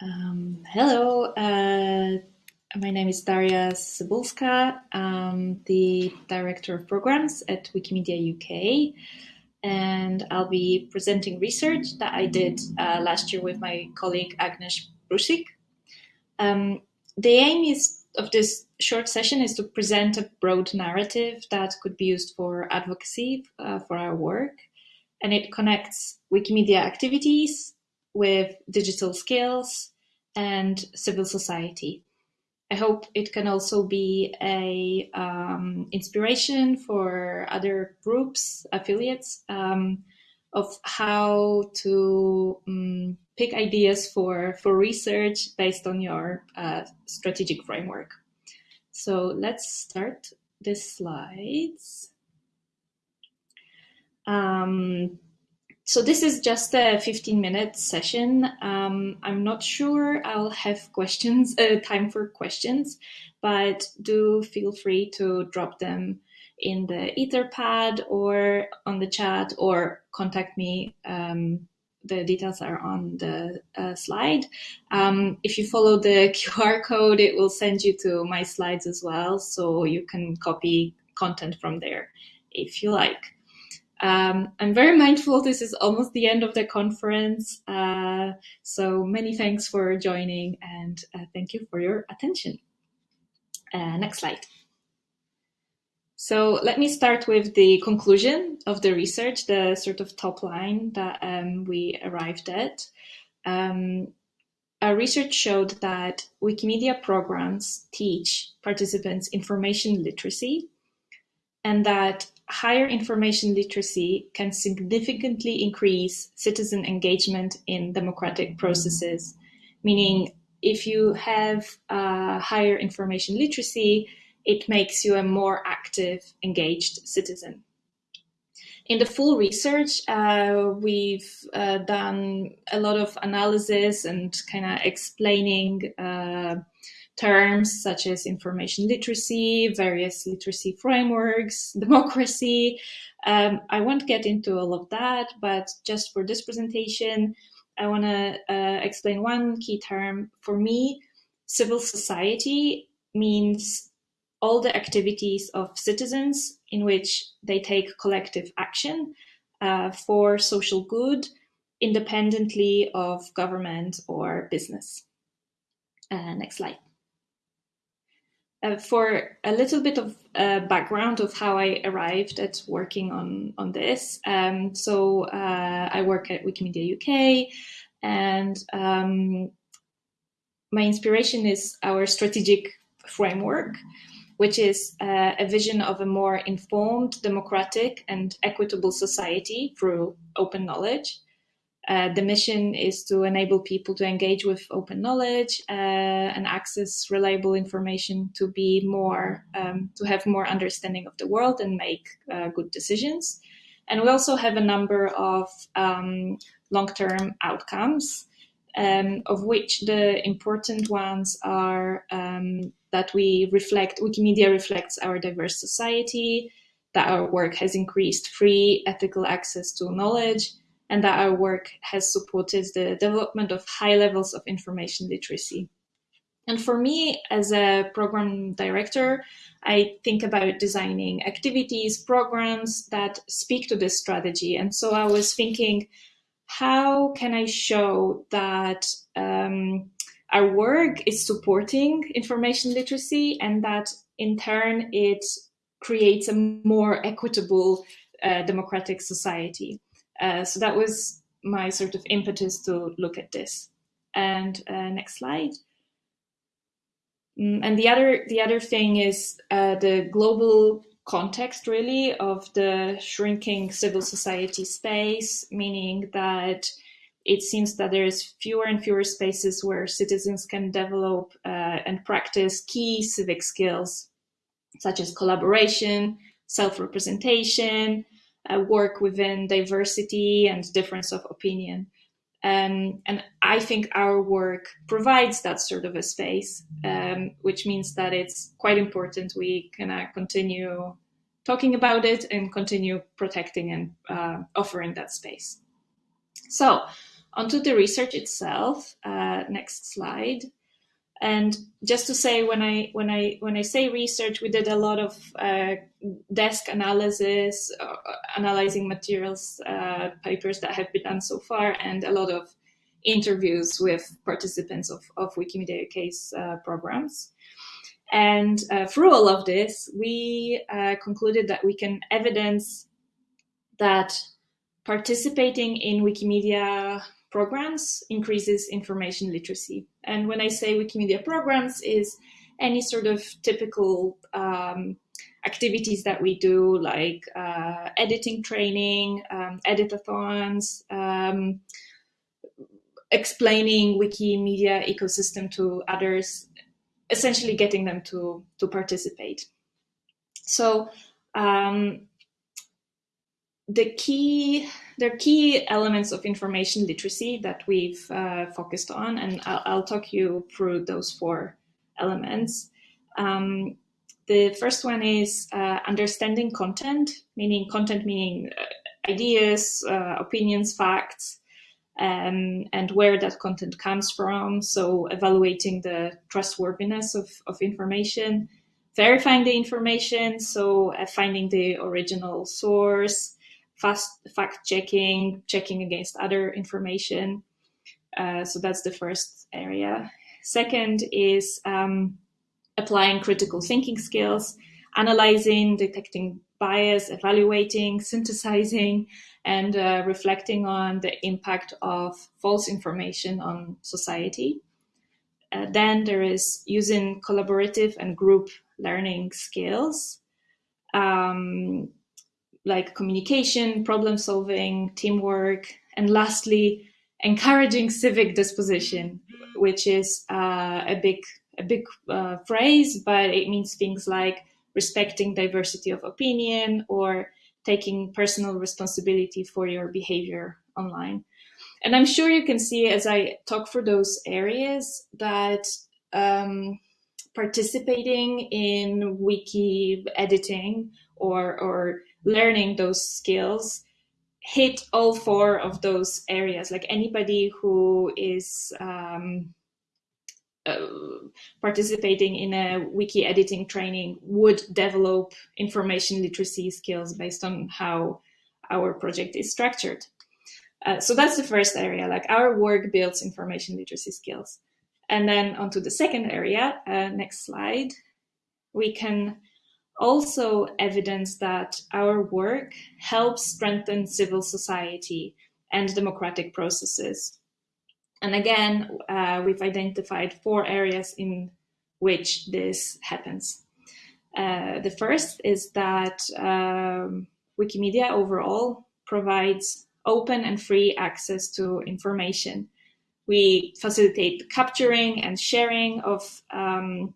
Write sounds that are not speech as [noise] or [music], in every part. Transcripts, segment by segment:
Um, hello, uh, my name is Daria Cybulska. I'm the Director of Programs at Wikimedia UK, and I'll be presenting research that I did uh, last year with my colleague Agnes Brusik. Um, the aim is of this short session is to present a broad narrative that could be used for advocacy uh, for our work, and it connects Wikimedia activities with digital skills and civil society. I hope it can also be a um, inspiration for other groups, affiliates, um, of how to um, pick ideas for, for research based on your uh, strategic framework. So let's start the slides. Um, so this is just a 15 minute session. Um, I'm not sure I'll have questions, uh, time for questions, but do feel free to drop them in the Etherpad or on the chat or contact me. Um, the details are on the uh, slide. Um, if you follow the [laughs] QR code, it will send you to my slides as well, so you can copy content from there if you like. Um, I'm very mindful this is almost the end of the conference, uh, so many thanks for joining and uh, thank you for your attention. Uh, next slide. So let me start with the conclusion of the research, the sort of top line that um, we arrived at. Um, our research showed that Wikimedia programs teach participants information literacy and that higher information literacy can significantly increase citizen engagement in democratic processes, meaning if you have uh, higher information literacy, it makes you a more active, engaged citizen. In the full research, uh, we've uh, done a lot of analysis and kind of explaining uh, terms such as information literacy, various literacy frameworks, [laughs] democracy. Um, I won't get into all of that, but just for this presentation, I want to uh, explain one key term. For me, civil society means all the activities of citizens in which they take collective action uh, for social good, independently of government or business. Uh, next slide. Uh, for a little bit of uh, background of how I arrived at working on on this. Um, so uh, I work at Wikimedia UK, and um, my inspiration is our strategic framework, which is uh, a vision of a more informed, democratic, and equitable society through open knowledge. Uh, the mission is to enable people to engage with open knowledge uh, and access reliable information to be more, um, to have more understanding of the world and make uh, good decisions. And we also have a number of um, long-term outcomes, um, of which the important ones are um, that we reflect, Wikimedia reflects our diverse society, that our work has increased free, ethical access to knowledge, and that our work has supported the development of high levels of information literacy. And for me, as a program director, I think about designing activities, programs that speak to this strategy. And so I was thinking, how can I show that um, our work is supporting information literacy and that in turn it creates a more equitable uh, democratic society? Uh, so that was my sort of impetus to look at this. And uh, next slide. Mm, and the other the other thing is uh, the global context really of the shrinking civil society space, meaning that it seems that there's fewer and fewer spaces where citizens can develop uh, and practice key civic skills such as collaboration, self-representation, uh, work within diversity and difference of opinion. Um, and I think our work provides that sort of a space, um, which means that it's quite important we can uh, continue talking about it and continue protecting and uh, offering that space. So onto the research itself. Uh, next slide. And just to say, when I when I when I say research, we did a lot of uh, desk analysis, uh, analyzing materials, uh, papers that have been done so far, and a lot of interviews with participants of, of Wikimedia UK's uh, programs. And uh, through all of this, we uh, concluded that we can evidence that participating in Wikimedia programs increases information literacy. And when I say Wikimedia programs is any sort of typical um, activities that we do like uh, editing training, um, editathons, um, explaining Wikimedia ecosystem to others, essentially getting them to, to participate. So um, the key there are key elements of information literacy that we've uh, focused on, and I'll, I'll, talk you through those four elements. Um, the first one is uh, understanding content, meaning content meaning uh, ideas, uh, opinions, facts, um, and where that content comes from. So evaluating the trustworthiness of, of information, verifying the information, so uh, finding the original source, fast fact checking, checking against other information. Uh, so that's the first area. Second is um, applying critical thinking skills, analyzing, detecting bias, evaluating, synthesizing, and uh, reflecting on the impact of false information on society. Uh, then there is using collaborative and group learning skills. Um, like communication, problem solving, teamwork, and lastly, encouraging civic disposition, which is uh, a big a big uh, phrase, but it means things like respecting diversity of opinion or taking personal responsibility for your behavior online. And I'm sure you can see as I talk through those areas that um, participating in wiki editing or, or learning those skills hit all four of those areas. Like anybody who is um, uh, participating in a wiki editing training would develop information literacy skills based on how our project is structured. Uh, so that's the first area, like our work builds information literacy skills. And then onto the second area, uh, next slide, we can also evidence that our work helps strengthen civil society and democratic processes. And again, uh, we've identified four areas in which this happens. Uh, the first is that um, Wikimedia overall provides open and free access to information. We facilitate capturing and sharing of um,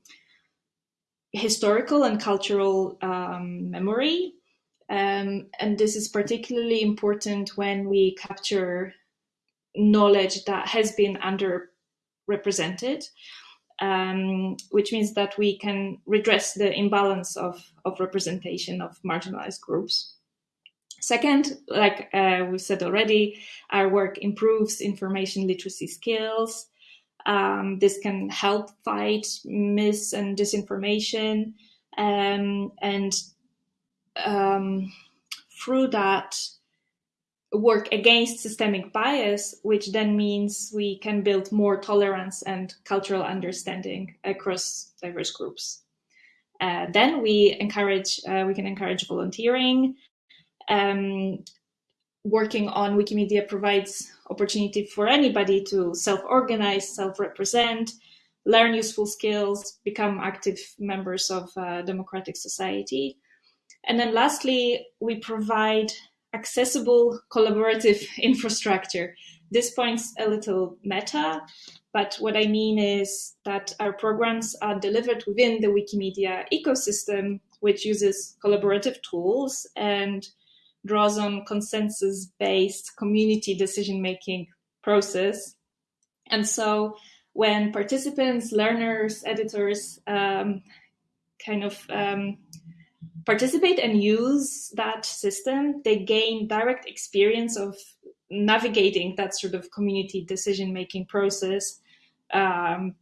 historical and cultural um, memory. Um, and this is particularly important when we capture knowledge that has been underrepresented, um, which means that we can redress the imbalance of, of representation of marginalized groups. Second, like uh, we said already, our work improves information literacy skills, um, this can help fight mis and disinformation. Um, and um, through that, work against systemic bias, which then means we can build more tolerance and cultural understanding across diverse groups. Uh, then we encourage, uh, we can encourage volunteering. Um, working on Wikimedia provides opportunity for anybody to self-organize, self-represent, learn useful skills, become active members of a democratic society. And then lastly, we provide accessible collaborative [laughs] infrastructure. This point's a little meta, but what I mean is that our programs are delivered within the Wikimedia ecosystem, which uses collaborative tools and draws on consensus-based community decision-making process. And so when participants, learners, editors um, kind of um, participate and use that system, they gain direct experience of navigating that sort of community decision making process, um,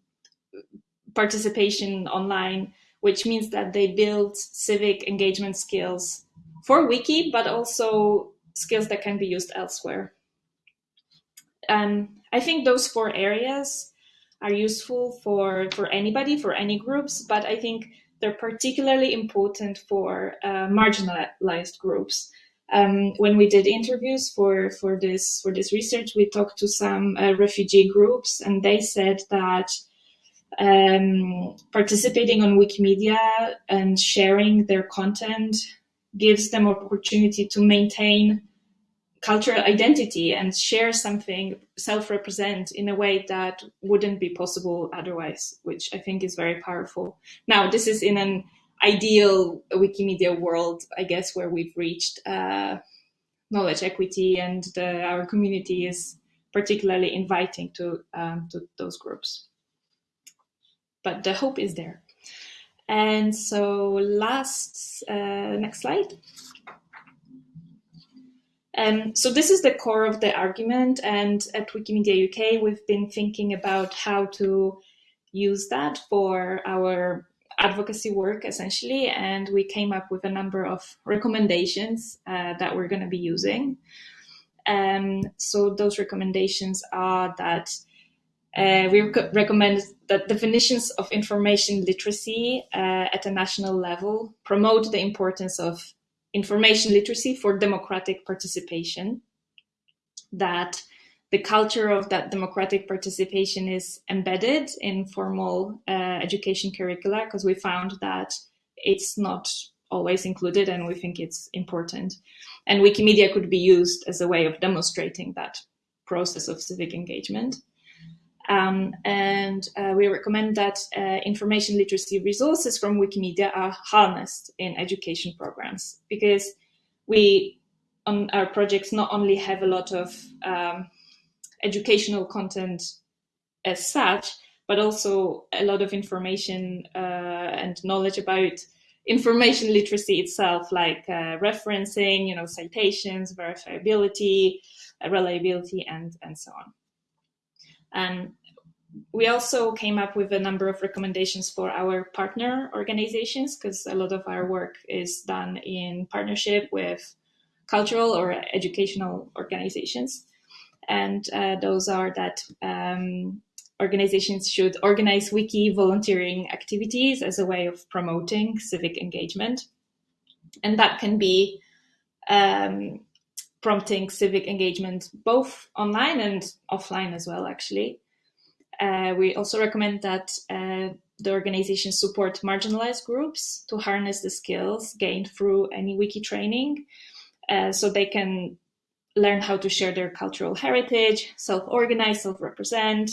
participation online, which means that they build civic engagement skills for Wiki, but also skills that can be used elsewhere. I think those four areas are useful for, for anybody, for any groups, but I think they're particularly important for uh, marginalized groups. Um, when we did interviews for, for this for this research, we talked to some uh, refugee groups, and they said that um, participating on Wikimedia and sharing their content gives them opportunity to maintain cultural identity and share something, self-represent in a way that wouldn't be possible otherwise, which I think is very powerful. Now, this is in an ideal Wikimedia world, I guess, where we've reached uh, knowledge equity and the, our community is particularly inviting to, um, to those groups. But the hope is there. And so last, uh, next slide. Um, so this is the core of the argument. And at Wikimedia UK, we've been thinking about how to use that for our advocacy work, essentially. And we came up with a number of recommendations uh, that we're going to be using. Um, so those recommendations are that uh, we rec recommend that definitions of information literacy uh, at a national level promote the importance of information literacy for democratic participation, that the culture of that democratic participation is embedded in formal uh, education curricula because we found that it's not always included and we think it's important. And Wikimedia could be used as a way of demonstrating that process of civic engagement. Um, and uh, we recommend that uh, information literacy resources from Wikimedia are harnessed in education programs because we, on our projects, not only have a lot of um, educational content as such, but also a lot of information uh, and knowledge about information literacy itself, like uh, referencing, you know, citations, verifiability, uh, reliability, and, and so on. And we also came up with a number of recommendations for our partner organizations because a lot of our work is done in partnership with cultural or educational organizations. And uh, those are that um, organizations should organize wiki volunteering activities as a way of promoting civic engagement. And that can be um, prompting civic engagement both online and offline as well, actually. Uh, we also recommend that uh, the organization support marginalized groups to harness the skills gained through any wiki training uh, so they can learn how to share their cultural heritage, self-organize, self-represent,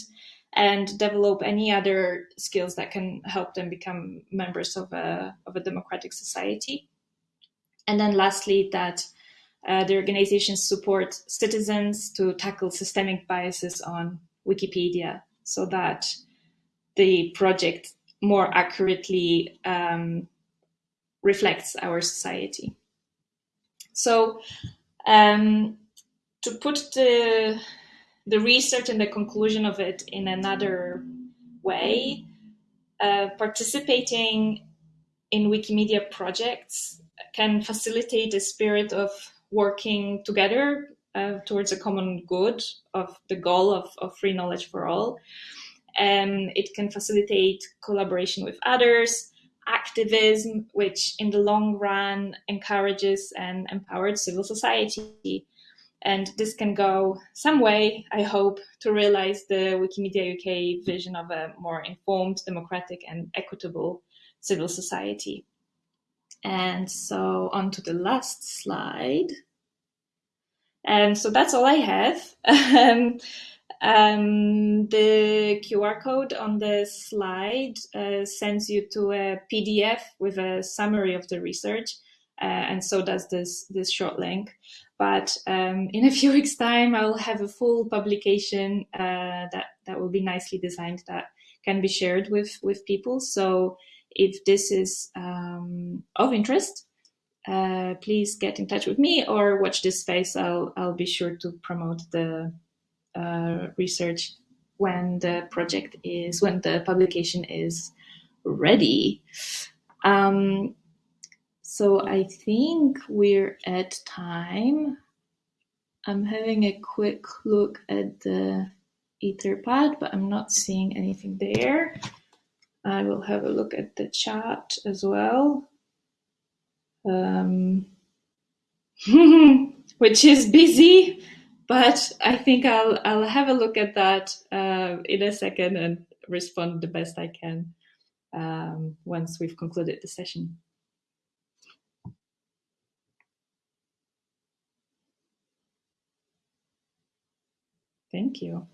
and develop any other skills that can help them become members of a, of a democratic society. And then lastly, that uh, the organizations support citizens to tackle systemic biases on Wikipedia so that the project more accurately um, reflects our society. So um, to put the, the research and the conclusion of it in another way, uh, participating in Wikimedia projects can facilitate a spirit of working together uh, towards a common good of the goal of, of free knowledge for all. And it can facilitate collaboration with others, activism, which in the long run encourages and empowers civil society. And this can go some way, I hope, to realize the Wikimedia UK vision of a more informed, democratic, and equitable civil society. And so on to the last slide. And so that's all I have. [laughs] um, um, the QR code on the slide uh, sends you to a PDF with a summary of the research. Uh, and so does this, this short link. But um, in a [laughs] few weeks time, I'll have a full publication uh, that, that will be nicely designed that can be shared with, with people. So if this is um, of interest, uh, please get in touch with me or watch this space. I'll I'll be sure to promote the uh, research when the project is when the publication is ready. Um, so I think we're at time. I'm having a quick look at the Etherpad, but I'm not seeing anything there. I will have a look at the chat as well. Um, [laughs] which is busy, but I think I'll I'll have a look at that uh, in a second and respond the best I can um, once we've concluded the session. Thank you.